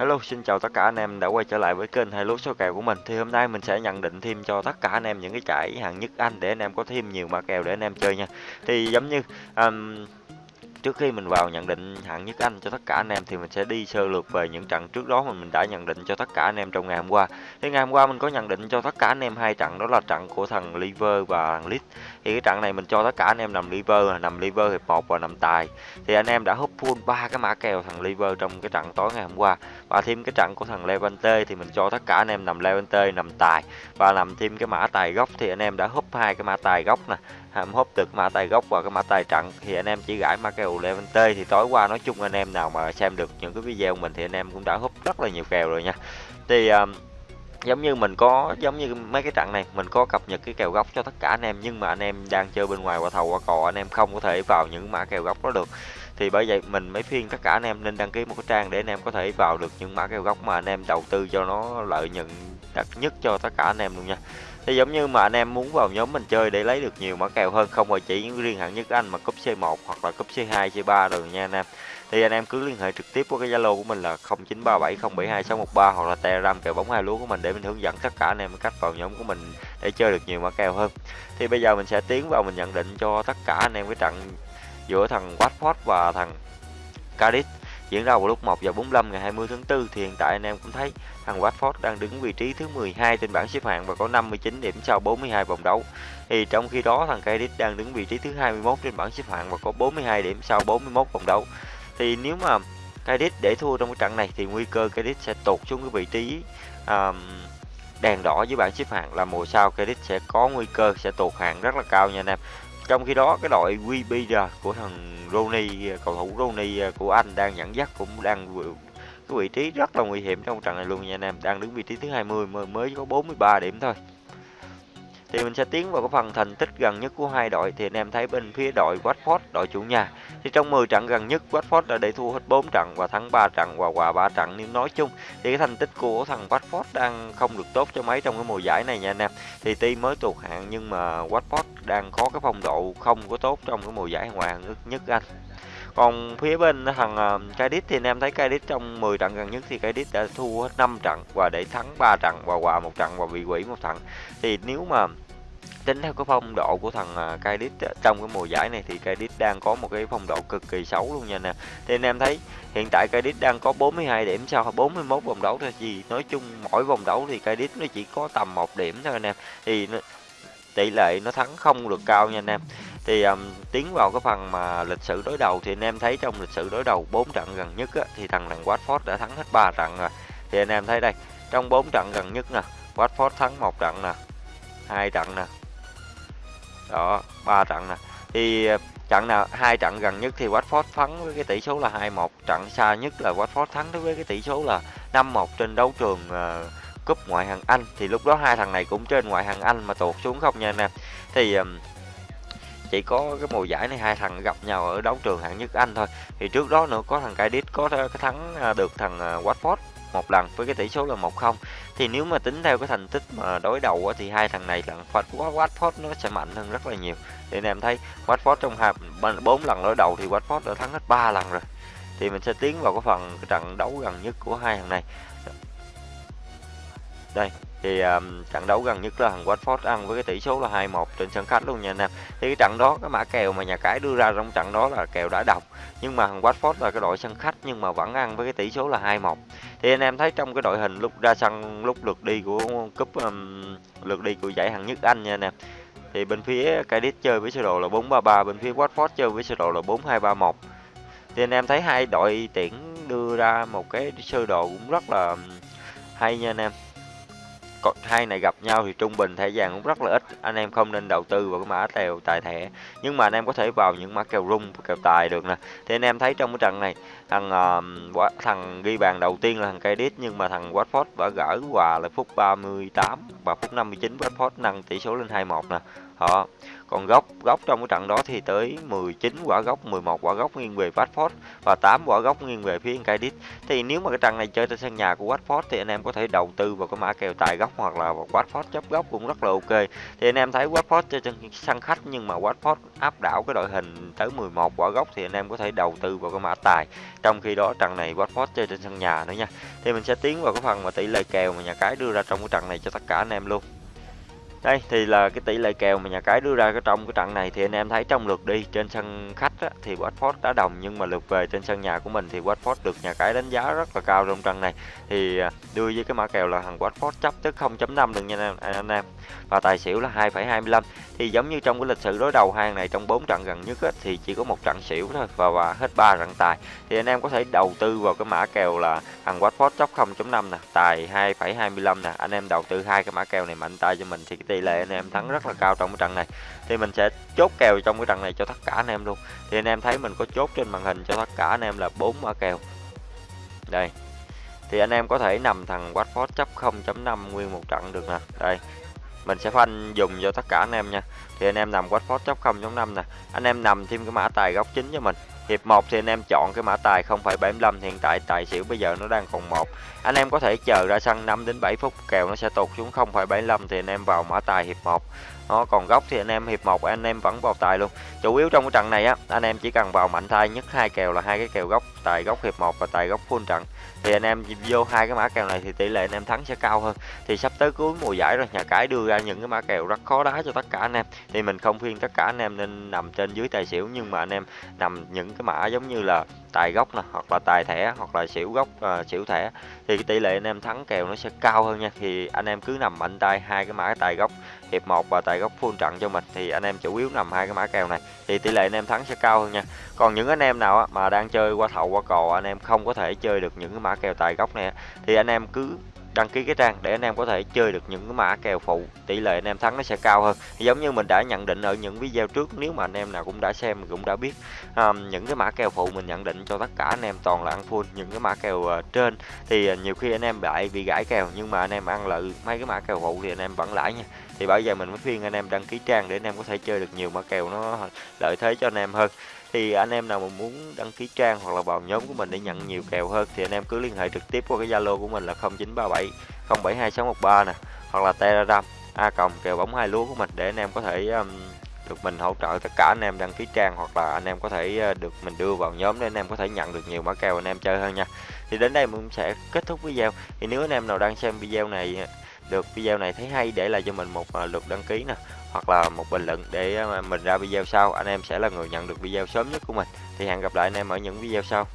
Hello, xin chào tất cả anh em đã quay trở lại với kênh hai lúa số kèo của mình. Thì hôm nay mình sẽ nhận định thêm cho tất cả anh em những cái trải hạng nhất Anh để anh em có thêm nhiều mã kèo để anh em chơi nha. Thì giống như um, Trước khi mình vào nhận định hạng nhất Anh cho tất cả anh em thì mình sẽ đi sơ lược về những trận trước đó mà mình đã nhận định cho tất cả anh em trong ngày hôm qua. Thì ngày hôm qua mình có nhận định cho tất cả anh em hai trận đó là trận của thằng Liver và thằng Leeds. Thì cái trận này mình cho tất cả anh em nằm Liver, nằm Liver hiệp 1 và nằm tài. Thì anh em đã hút full ba cái mã kèo thằng Liver trong cái trận tối ngày hôm qua. Và thêm cái trận của thằng Levante thì mình cho tất cả anh em nằm Levante, nằm tài và nằm thêm cái mã tài gốc thì anh em đã hút hai cái mã tài gốc nè hàm hốp được mã tài gốc và cái mã tài trận. Thì anh em chỉ gãi mã kèo Levante thì tối qua nói chung anh em nào mà xem được những cái video của mình thì anh em cũng đã hút rất là nhiều kèo rồi nha. Thì um, giống như mình có giống như mấy cái trận này mình có cập nhật cái kèo góc cho tất cả anh em nhưng mà anh em đang chơi bên ngoài qua thầu qua cò anh em không có thể vào những mã kèo góc đó được. Thì bởi vậy mình mới phiên tất cả anh em nên đăng ký một cái trang để anh em có thể vào được những mã kèo góc mà anh em đầu tư cho nó lợi nhuận đặc nhất cho tất cả anh em luôn nha thì giống như mà anh em muốn vào nhóm mình chơi để lấy được nhiều mã kèo hơn, không phải chỉ riêng hạng nhất anh mà cúp C1 hoặc là cúp C2 C3 rồi nha anh em. Thì anh em cứ liên hệ trực tiếp với cái Zalo của mình là 0937072613 hoặc là Telegram kèo bóng hai lúa của mình để mình hướng dẫn tất cả anh em cách vào nhóm của mình để chơi được nhiều mã kèo hơn. Thì bây giờ mình sẽ tiến vào mình nhận định cho tất cả anh em cái trận giữa thằng Watford và thằng Cardiff diễn ra vào lúc 1 giờ 45 ngày 20 tháng 4 thì hiện tại anh em cũng thấy thằng Watford đang đứng vị trí thứ 12 trên bảng xếp hạng và có 59 điểm sau 42 vòng đấu. Thì trong khi đó thằng Cardiff đang đứng vị trí thứ 21 trên bảng xếp hạng và có 42 điểm sau 41 vòng đấu. Thì nếu mà Cardiff để thua trong cái trận này thì nguy cơ Cardiff sẽ tụt xuống cái vị trí um, đèn đỏ với bảng xếp hạng là mùa sau Cardiff sẽ có nguy cơ sẽ tụt hạng rất là cao nha anh em. Trong khi đó, cái đội WBR của thằng Rooney, cầu thủ Rooney của Anh đang dẫn dắt cũng đang cái vị trí rất là nguy hiểm trong trận này luôn nha anh em. Đang đứng vị trí thứ 20 mới mới có 43 điểm thôi thì mình sẽ tiến vào cái phần thành tích gần nhất của hai đội. Thì anh em thấy bên phía đội Watford, đội chủ nhà. Thì trong 10 trận gần nhất, Watford đã để thua hết 4 trận và thắng 3 trận và hòa 3 trận. Nếu nói chung, thì cái thành tích của thằng Watford đang không được tốt cho mấy trong cái mùa giải này nha anh em. Thì tuy mới tụt hạng, nhưng mà Watford đang có cái phong độ không có tốt trong cái mùa giải ngoại hạng nhất Anh còn phía bên thằng ờ, Cadiz thì anh em thấy Cadiz trong 10 trận gần nhất thì Cadiz đã thua hết 5 trận và để thắng 3 trận và hòa một trận và bị quỷ một trận. Thì nếu mà tính theo cái phong độ của thằng ờ, Cadiz trong cái mùa giải này thì Cadiz đang có một cái phong độ cực kỳ xấu luôn nha nè thì anh em thấy hiện tại Cadiz đang có 42 điểm sau 41 vòng đấu thôi. Gì nói chung mỗi vòng đấu thì Cadiz nó chỉ có tầm một điểm thôi anh em. Thì tỷ lệ nó thắng không được cao nha anh em. Thì um, tiến vào cái phần mà lịch sử đối đầu thì anh em thấy trong lịch sử đối đầu 4 trận gần nhất á, thì thằng thằng Watford đã thắng hết 3 trận rồi. Thì anh em thấy đây trong 4 trận gần nhất nè Watford thắng một trận nè hai trận nè. Đó ba trận nè. Thì trận nào hai trận gần nhất thì Watford thắng với cái tỷ số là 2-1 trận xa nhất là Watford thắng với cái tỷ số là 5-1 trên đấu trường uh, cúp ngoại hạng Anh thì lúc đó hai thằng này cũng trên ngoại hạng Anh mà tụt xuống không nha anh em. Thì um, chỉ có cái mùa giải này hai thằng gặp nhau ở đấu trường hạng nhất Anh thôi. Thì trước đó nữa có thằng Cadiz có cái thắng à, được thằng à, Watford một lần với cái tỷ số là 1-0 thì nếu mà tính theo cái thành tích mà đối đầu thì hai thằng này là Watford nó sẽ mạnh hơn rất là nhiều. Thì anh em thấy Watford trong hai bốn lần đối đầu thì Watford đã thắng hết ba lần rồi. Thì mình sẽ tiến vào cái phần trận đấu gần nhất của hai thằng này đây thì um, trận đấu gần nhất là thằng Watford ăn với cái tỷ số là 2-1 trên sân khách luôn nha anh em. Thì cái trận đó cái mã kèo mà nhà cái đưa ra trong trận đó là kèo đã đọc nhưng mà thằng Watford là cái đội sân khách nhưng mà vẫn ăn với cái tỷ số là 2-1 thì anh em thấy trong cái đội hình lúc ra sân lúc lượt đi của cúp um, lượt đi của giải hạng nhất Anh nha anh em. Thì bên phía Cardiff chơi với sơ đồ là 4-3-3 bên phía Watford chơi với sơ đồ là 4-2-3-1 thì anh em thấy hai đội tuyển đưa ra một cái sơ đồ cũng rất là hay nha anh em còn hai này gặp nhau thì trung bình thẻ vàng cũng rất là ít. Anh em không nên đầu tư vào cái mã kèo tài thẻ. Nhưng mà anh em có thể vào những mã kèo rung kèo tài được nè. Thì anh em thấy trong cái trận này thằng uh, thằng ghi bàn đầu tiên là thằng Cardiff nhưng mà thằng Watford đã gỡ quà là phút 38 và phút 59 Watford nâng tỷ số lên 2-1 nè. Đó. Còn góc góc trong cái trận đó thì tới 19 quả góc, 11 quả góc nghiêng về Watford và 8 quả góc nghiêng về phía Cardiff. Thì nếu mà cái trận này chơi trên sân nhà của Watford thì anh em có thể đầu tư vào cái mã kèo tài góc hoặc là Watford chấp góc cũng rất là ok. Thì anh em thấy Watford chơi trên sân khách nhưng mà Watford áp đảo cái đội hình tới 11 quả góc thì anh em có thể đầu tư vào cái mã tài. Trong khi đó trận này Watford chơi trên sân nhà nữa nha. Thì mình sẽ tiến vào cái phần mà tỷ lệ kèo mà nhà cái đưa ra trong cái trận này cho tất cả anh em luôn. Đây thì là cái tỷ lệ kèo mà nhà cái đưa ra cái trong cái trận này thì anh em thấy trong lượt đi trên sân khách á, thì Watford đã đồng nhưng mà lượt về trên sân nhà của mình thì Watford được nhà cái đánh giá rất là cao trong trận này. Thì à, đưa với cái mã kèo là thằng Watford chấp tới 0.5 được nha anh em. Và tài xỉu là 2,25. Thì giống như trong cái lịch sử đối đầu hàng này trong 4 trận gần nhất á, thì chỉ có một trận xỉu thôi và, và hết 3 trận tài. Thì anh em có thể đầu tư vào cái mã kèo là thằng Watford chấp 0.5 nè, tài 2,25 nè. Anh em đầu tư hai cái mã kèo này mạnh tay cho mình thì cái tỷ lệ anh em thắng rất là cao trong cái trận này. Thì mình sẽ chốt kèo trong cái trận này cho tất cả anh em luôn. Thì anh em thấy mình có chốt trên màn hình cho tất cả anh em là bốn mã kèo. Đây. Thì anh em có thể nằm thằng Watford chấp 0.5 nguyên một trận được nè. Đây. Mình sẽ phanh dùng cho tất cả anh em nha. Thì anh em nằm Watford chấp 0.5 nè. Anh em nằm thêm cái mã tài góc chính cho mình hiệp 1 thì anh em chọn cái mã tài 0,75 hiện tại tài xỉu bây giờ nó đang còn một. Anh em có thể chờ ra sân 5 đến 7 phút kèo nó sẽ tụt xuống 0,75 thì anh em vào mã tài hiệp 1 nó còn góc thì anh em hiệp 1 anh em vẫn vào tài luôn. Chủ yếu trong cái trận này á, anh em chỉ cần vào mạnh tay nhất hai kèo là hai cái kèo góc tài góc hiệp 1 và tài góc full trận. Thì anh em vô hai cái mã kèo này thì tỷ lệ anh em thắng sẽ cao hơn. Thì sắp tới cuối mùa giải rồi, nhà cái đưa ra những cái mã kèo rất khó đá cho tất cả anh em. Thì mình không khuyên tất cả anh em nên nằm trên dưới tài xỉu, nhưng mà anh em nằm những cái mã giống như là tài gốc nè hoặc là tài thẻ hoặc là xỉu gốc uh, xỉu thẻ thì cái tỷ lệ anh em thắng kèo nó sẽ cao hơn nha. Thì anh em cứ nằm mạnh tay hai cái mã tài gốc hiệp 1 và tài gốc full trận cho mình thì anh em chủ yếu nằm hai cái mã kèo này thì tỷ lệ anh em thắng sẽ cao hơn nha. Còn những anh em nào mà đang chơi qua thầu qua cò anh em không có thể chơi được những cái mã kèo tài gốc này thì anh em cứ đăng ký cái trang để anh em có thể chơi được những cái mã kèo phụ tỷ lệ anh em thắng nó sẽ cao hơn giống như mình đã nhận định ở những video trước nếu mà anh em nào cũng đã xem cũng đã biết um, những cái mã kèo phụ mình nhận định cho tất cả anh em toàn là ăn full những cái mã kèo uh, trên thì uh, nhiều khi anh em lại bị gãi kèo nhưng mà anh em ăn lợi mấy cái mã kèo phụ thì anh em vẫn lãi nha thì bây giờ mình mới khuyên anh em đăng ký trang để anh em có thể chơi được nhiều mã kèo nó lợi thế cho anh em hơn thì anh em nào mà muốn đăng ký trang hoặc là vào nhóm của mình để nhận nhiều kèo hơn thì anh em cứ liên hệ trực tiếp qua cái Zalo của mình là 0937 072613 nè hoặc là Telegram a cộng kèo bóng hai lúa của mình để anh em có thể um, được mình hỗ trợ tất cả anh em đăng ký trang hoặc là anh em có thể ờ, được mình đưa vào nhóm để anh em có thể nhận được nhiều mã kèo anh em chơi hơn nha. Thì đến đây mình sẽ kết thúc video. Thì nếu anh em nào đang xem video này được video này thấy hay để lại cho mình một ờ, lượt đăng ký nè hoặc là một bình luận để ờ, mình ra video sau. Anh em sẽ là người nhận được video sớm nhất của mình. Thì hẹn gặp lại anh em ở những video sau.